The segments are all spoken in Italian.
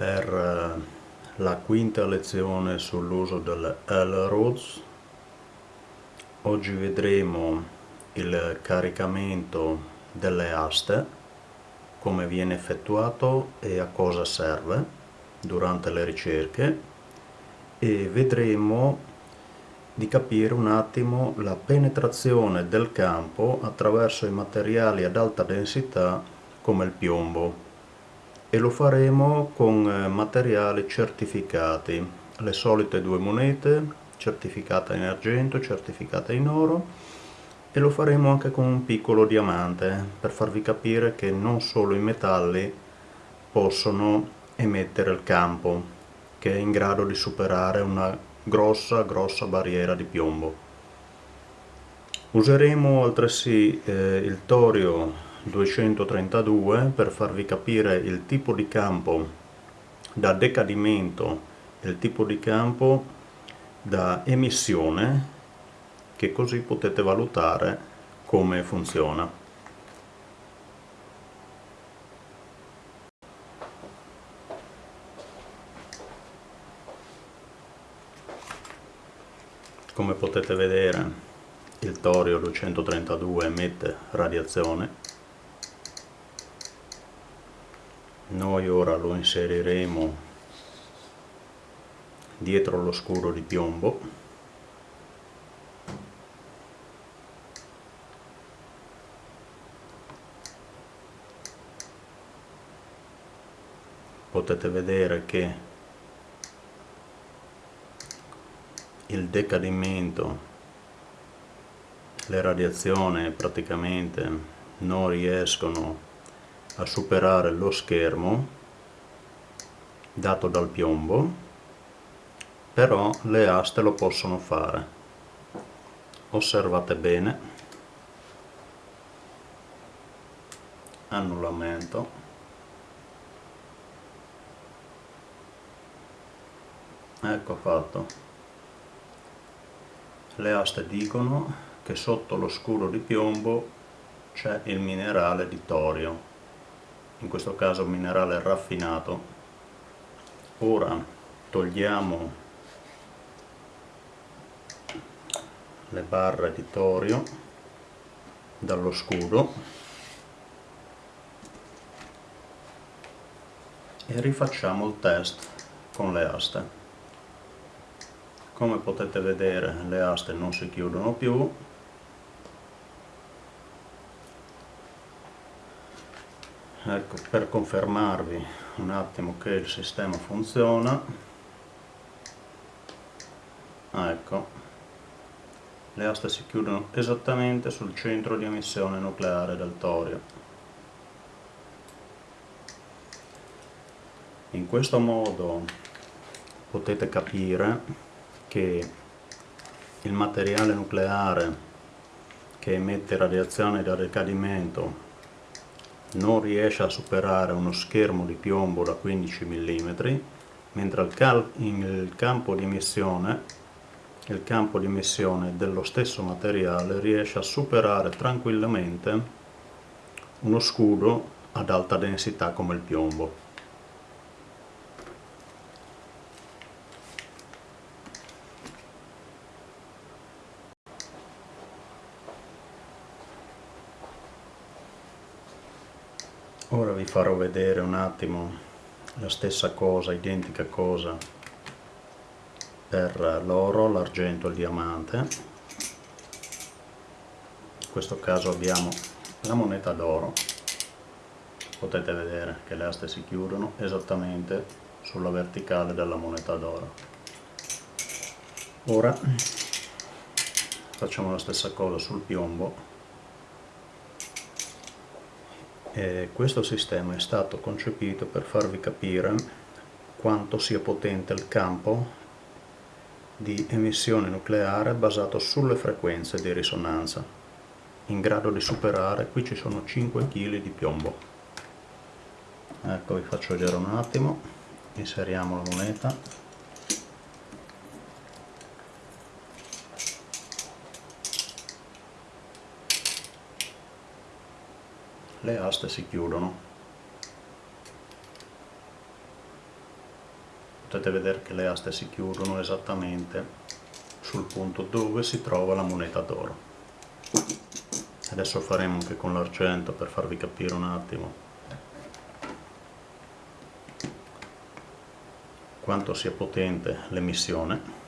per eh, la quinta lezione sull'uso delle L-Roads. Oggi vedremo il caricamento delle aste, come viene effettuato e a cosa serve durante le ricerche e vedremo di capire un attimo la penetrazione del campo attraverso i materiali ad alta densità come il piombo e lo faremo con eh, materiali certificati. Le solite due monete certificata in argento, certificata in oro. E lo faremo anche con un piccolo diamante per farvi capire che non solo i metalli possono emettere il campo che è in grado di superare una grossa grossa barriera di piombo. Useremo altresì eh, il torio 232 per farvi capire il tipo di campo da decadimento e il tipo di campo da emissione che così potete valutare come funziona. Come potete vedere il torio 232 emette radiazione noi ora lo inseriremo dietro lo scuro di piombo. Potete vedere che il decadimento le radiazioni praticamente non riescono a superare lo schermo dato dal piombo però le aste lo possono fare. Osservate bene. Annullamento. Ecco fatto. Le aste dicono che sotto lo scuro di piombo c'è il minerale di torio in questo caso minerale raffinato. Ora togliamo le barre di torio dallo scudo e rifacciamo il test con le aste. Come potete vedere le aste non si chiudono più ecco per confermarvi un attimo che il sistema funziona. Ah, ecco. Le aste si chiudono esattamente sul centro di emissione nucleare del torio. In questo modo potete capire che il materiale nucleare che emette radiazione da decadimento non riesce a superare uno schermo di piombo da 15 mm mentre il campo di emissione il campo di emissione dello stesso materiale riesce a superare tranquillamente uno scudo ad alta densità come il piombo ora vi farò vedere un attimo la stessa cosa, identica cosa per l'oro, l'argento e il diamante. In questo caso abbiamo la moneta d'oro. Potete vedere che le aste si chiudono esattamente sulla verticale della moneta d'oro. Ora facciamo la stessa cosa sul piombo E questo sistema è stato concepito per farvi capire quanto sia potente il campo di emissione nucleare basato sulle frequenze di risonanza in grado di superare, qui ci sono 5 kg di piombo. Ecco vi faccio vedere un attimo inseriamo la moneta le aste si chiudono. Potete vedere che le aste si chiudono esattamente sul punto dove si trova la moneta d'oro. Adesso faremo anche con l'argento per farvi capire un attimo quanto sia potente l'emissione.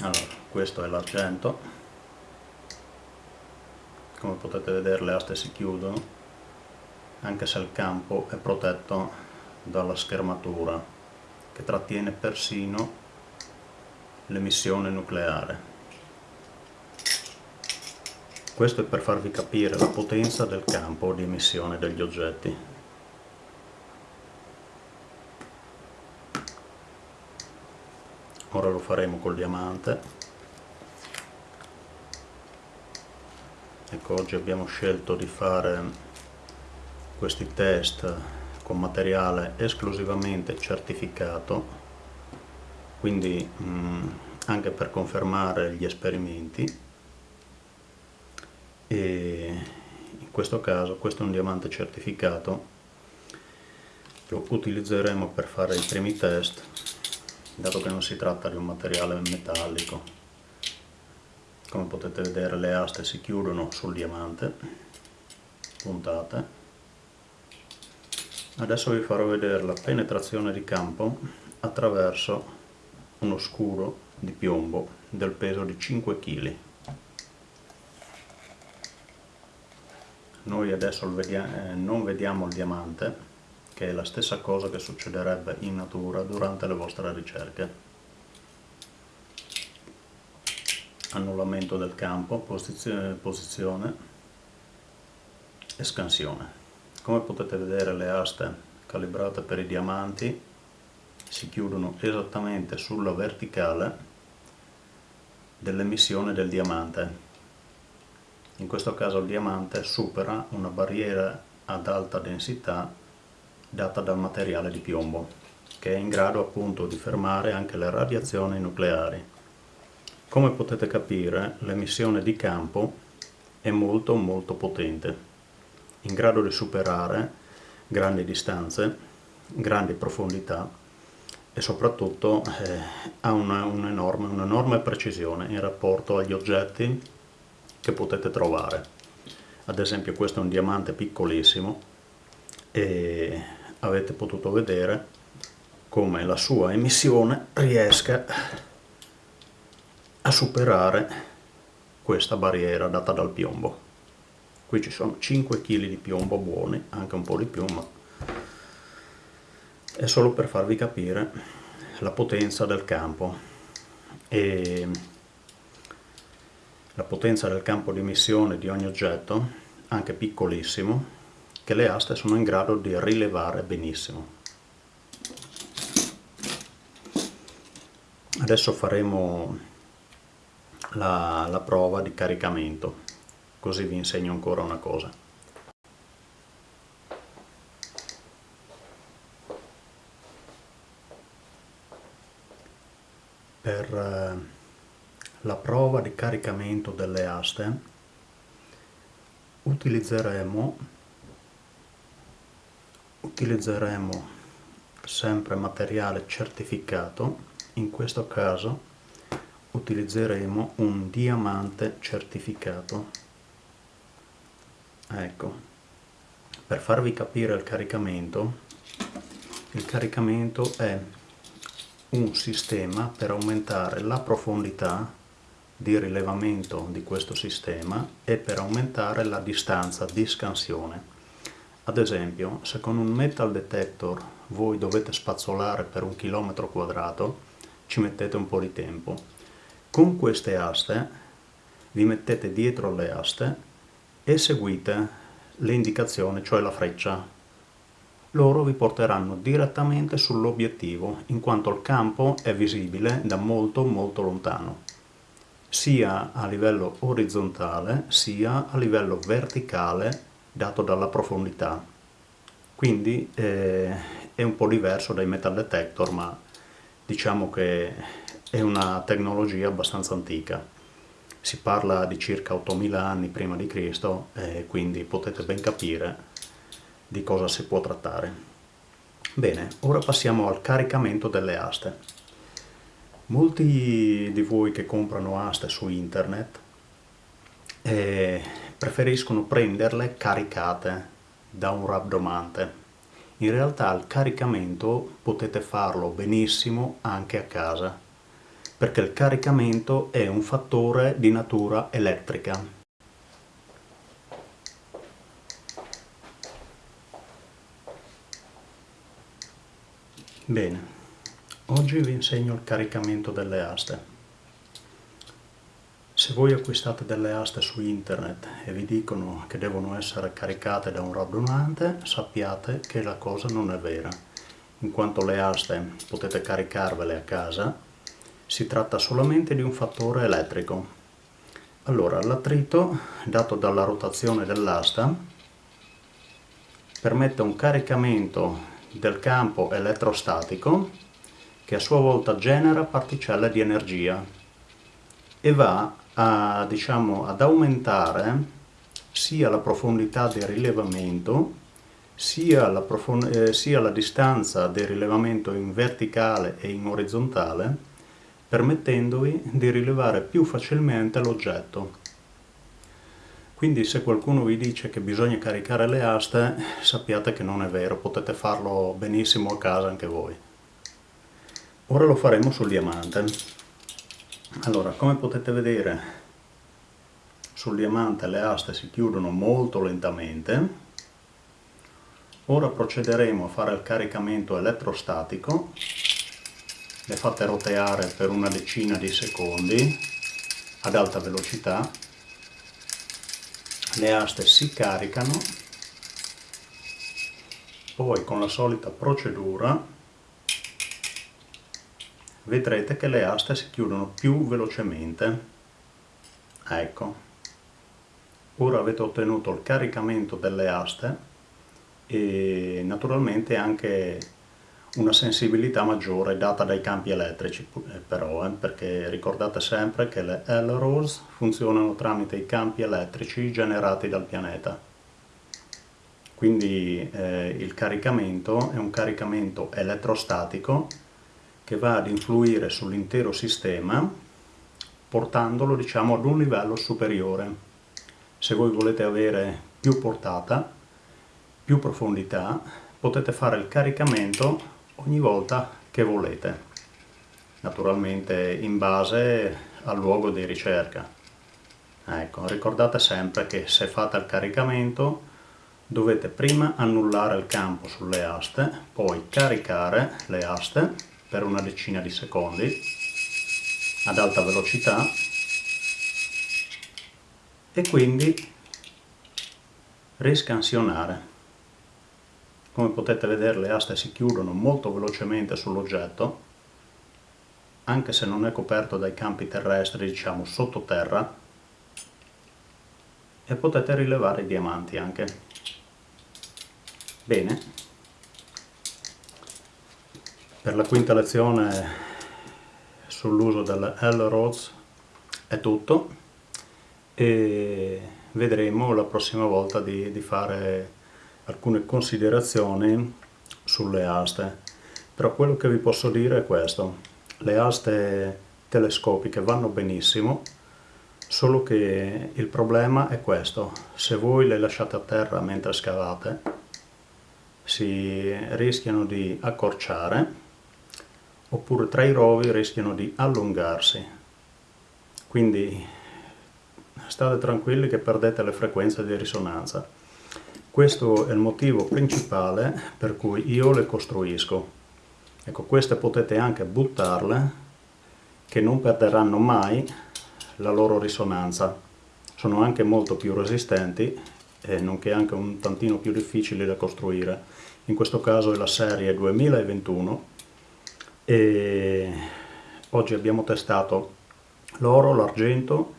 Allora questo è l'argento come potete vedere le aste si chiudono anche se il campo è protetto dalla schermatura che trattiene persino l'emissione nucleare. Questo è per farvi capire la potenza del campo di emissione degli oggetti. Ora lo faremo col diamante. Ecco, oggi abbiamo scelto di fare questi test con materiale esclusivamente certificato quindi mh, mm, anche per confermare gli esperimenti. E in questo caso questo è un diamante certificato lo utilizzeremo per fare i primi test dato che non si tratta di un materiale metallico come potete vedere le aste si chiudono sul diamante puntate Adesso vi farò vedere la penetrazione di campo attraverso uno scuro di piombo del peso di 5 kg. Noi adesso eh, non vediamo il diamante, che è la stessa cosa che succederebbe in natura durante le vostre ricerche. Annullamento del campo, posizione, posizione scansione. Come potete vedere le aste calibrate per i diamanti si chiudono esattamente sulla verticale dell'emissione del diamante. In questo caso il diamante supera una barriera ad alta densità data dal materiale di piombo, che è in grado appunto di fermare anche le radiazioni nucleari. Come potete capire l'emissione di campo è molto molto potente in grado di superare grandi distanze, grandi profondità e soprattutto eh, ha un'enorme un un precisione in rapporto agli oggetti che potete trovare. Ad esempio questo è un diamante piccolissimo e avete potuto vedere come la sua emissione riesca a superare questa barriera data dal piombo. Qui ci sono 5 kg di piombo buoni anche un po' di più ma è solo per farvi capire la potenza del campo. E la potenza del campo di emissione di ogni oggetto anche piccolissimo che le aste sono in grado di rilevare benissimo. Adesso faremo la, la prova di caricamento così vi insegno ancora una cosa. Per eh, la prova di caricamento delle aste utilizzeremo, utilizzeremo sempre materiale certificato, in questo caso utilizzeremo un diamante certificato. Ecco per farvi capire il caricamento il caricamento è un sistema per aumentare la profondità di rilevamento di questo sistema e per aumentare la distanza di scansione. Ad esempio se con un metal detector voi dovete spazzolare per un chilometro quadrato ci mettete un po' di tempo con queste aste vi mettete dietro le aste e seguite le indicazioni, cioè la freccia. Loro vi porteranno direttamente sull'obiettivo, in quanto il campo è visibile da molto molto lontano, sia a livello orizzontale sia a livello verticale dato dalla profondità. Quindi eh, è un po' diverso dai metal detector, ma diciamo che è una tecnologia abbastanza antica si parla di circa 8000 anni prima di Cristo e quindi potete ben capire di cosa si può trattare. Bene, ora passiamo al caricamento delle aste. Molti di voi che comprano aste su internet eh, preferiscono prenderle caricate da un rabdomante. In realtà il caricamento potete farlo benissimo anche a casa, perché il caricamento è un fattore di natura elettrica. Bene, oggi vi insegno il caricamento delle aste. Se voi acquistate delle aste su internet e vi dicono che devono essere caricate da un radunante, sappiate che la cosa non è vera. In quanto le aste potete caricarvele a casa, si tratta solamente di un fattore elettrico. Allora, l'attrito dato dalla rotazione dell'asta permette un caricamento del campo elettrostatico che a sua volta genera particelle di energia e va a, diciamo, ad aumentare sia la profondità del rilevamento sia la, eh, sia la distanza del rilevamento in verticale e in orizzontale permettendovi di rilevare più facilmente l'oggetto. Quindi se qualcuno vi dice che bisogna caricare le aste, sappiate che non è vero, potete farlo benissimo a casa anche voi. Ora lo faremo sul diamante. Allora, come potete vedere, sul diamante le aste si chiudono molto lentamente. Ora procederemo a fare il caricamento elettrostatico. Le fate roteare per una decina di secondi ad alta velocità. Le aste si caricano. Poi con la solita procedura vedrete che le aste si chiudono più velocemente. Ecco, ora avete ottenuto il caricamento delle aste e naturalmente anche una sensibilità maggiore data dai campi elettrici eh, però, eh, perché ricordate sempre che le LROs funzionano tramite i campi elettrici generati dal pianeta. Quindi eh, il caricamento è un caricamento elettrostatico che va ad influire sull'intero sistema portandolo diciamo ad un livello superiore. Se voi volete avere più portata, più profondità, potete fare il caricamento ogni volta che volete, naturalmente in base al luogo di ricerca. Ecco, ricordate sempre che se fate il caricamento dovete prima annullare il campo sulle aste, poi caricare le aste per una decina di secondi ad alta velocità e quindi riscansionare. Come potete vedere le aste si chiudono molto velocemente sull'oggetto, anche se non è coperto dai campi terrestri, diciamo sottoterra, e potete rilevare i diamanti anche. Bene, per la quinta lezione sull'uso delle L-Roads è tutto e vedremo la prossima volta di, di fare alcune considerazioni sulle aste. Però quello che vi posso dire è questo. Le aste telescopiche vanno benissimo, solo che il problema è questo. Se voi le lasciate a terra mentre scavate, si rischiano di accorciare oppure tra i rovi rischiano di allungarsi. Quindi state tranquilli che perdete le frequenze di risonanza. Questo è il motivo principale per cui io le costruisco. Ecco, queste potete anche buttarle, che non perderanno mai la loro risonanza. Sono anche molto più resistenti e nonché anche un tantino più difficili da costruire. In questo caso è la serie 2021 e oggi abbiamo testato l'oro, l'argento,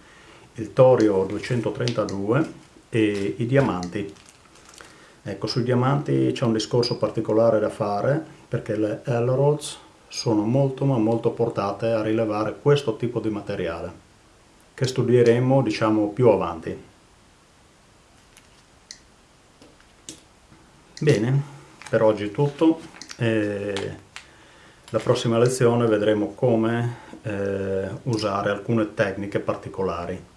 il torio 232 e i diamanti. Ecco, sui diamanti c'è un discorso particolare da fare perché le Elrods sono molto ma molto portate a rilevare questo tipo di materiale che studieremo diciamo più avanti. Bene, per oggi è tutto. E la prossima lezione vedremo come eh, usare alcune tecniche particolari.